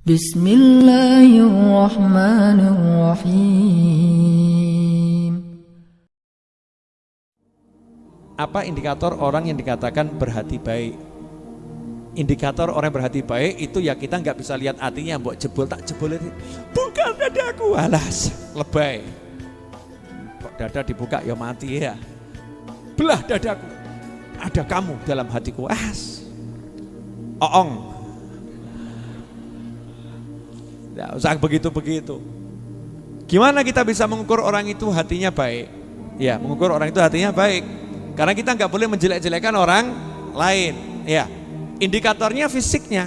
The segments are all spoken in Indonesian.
Bismillahirrahmanirrahim Apa indikator orang yang dikatakan berhati baik? Indikator orang berhati baik itu ya kita nggak bisa lihat hatinya, buat jebol tak jebol itu. Bukan dadaku, alas, lebay. Kok dada dibuka ya mati ya. Belah dadaku, ada kamu dalam hatiku. As, oong. Tidak usah begitu-begitu. Gimana kita bisa mengukur orang itu hatinya baik? Ya, mengukur orang itu hatinya baik. Karena kita nggak boleh menjelek-jelekan orang lain. Ya, indikatornya fisiknya.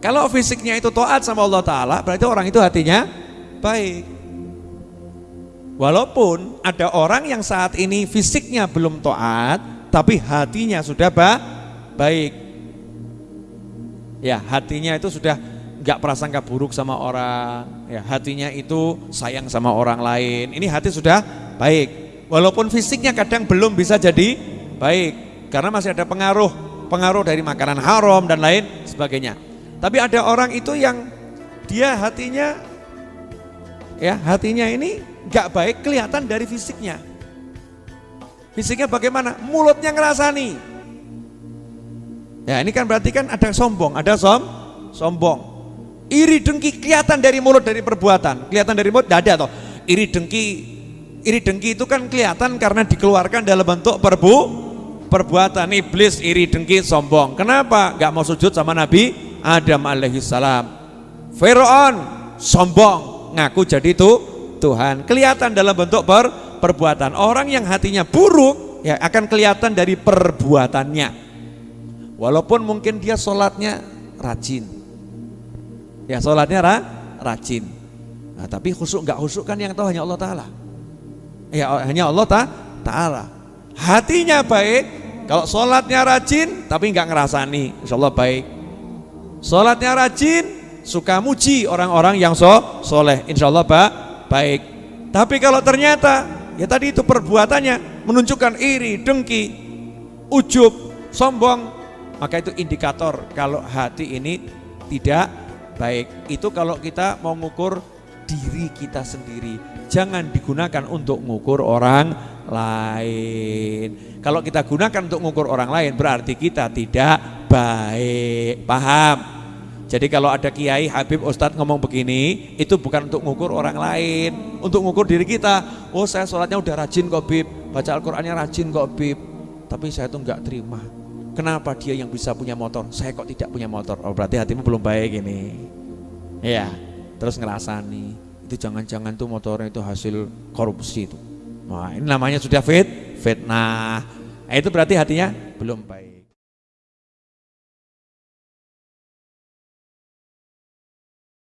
Kalau fisiknya itu toat sama Allah Ta'ala, berarti orang itu hatinya baik. Walaupun ada orang yang saat ini fisiknya belum toat, tapi hatinya sudah ba baik. Ya, hatinya itu sudah nggak prasangka buruk sama orang, ya hatinya itu sayang sama orang lain. Ini hati sudah baik. Walaupun fisiknya kadang belum bisa jadi baik, karena masih ada pengaruh pengaruh dari makanan haram dan lain sebagainya. Tapi ada orang itu yang dia hatinya ya hatinya ini nggak baik kelihatan dari fisiknya. Fisiknya bagaimana? Mulutnya ngerasani. Ya ini kan berarti kan ada sombong, ada som, sombong. Iri dengki kelihatan dari mulut dari perbuatan, kelihatan dari mulut? Tidak ada toh. Iri dengki iri dengki itu kan kelihatan karena dikeluarkan dalam bentuk perbu perbuatan. Iblis iri dengki sombong. Kenapa? Gak mau sujud sama Nabi Adam alaihissalam Fir'aun sombong. Ngaku jadi itu Tuhan. Kelihatan dalam bentuk per, perbuatan. Orang yang hatinya buruk ya akan kelihatan dari perbuatannya. Walaupun mungkin dia sholatnya rajin ya sholatnya ra, rajin nah, tapi khusuk nggak khusuk kan yang tahu hanya Allah Ta'ala Ya hanya Allah ta Ta'ala. Hatinya baik, kalau sholatnya rajin tapi nggak ngerasani, insya Allah baik. Sholatnya rajin, suka muji orang-orang yang so, soleh, insya Allah ba, baik. Tapi kalau ternyata ya tadi itu perbuatannya menunjukkan iri, dengki, ujub, sombong, maka itu indikator kalau hati ini tidak baik. Itu kalau kita mau mengukur diri kita sendiri jangan digunakan untuk mengukur orang lain. Kalau kita gunakan untuk mengukur orang lain berarti kita tidak baik. Paham? Jadi kalau ada kiai, Habib, Ustadz ngomong begini, itu bukan untuk mengukur orang lain, untuk mengukur diri kita. Oh saya sholatnya udah rajin kok Bib, baca Al-Qurannya rajin kok Bib, tapi saya tuh nggak terima. Kenapa dia yang bisa punya motor, saya kok tidak punya motor? Oh berarti hatimu belum baik ini. Ya, terus ngerasani itu jangan-jangan tuh motornya itu hasil korupsi itu. Nah, ini namanya sudah fit, fitnah. Nah, itu berarti hatinya belum baik.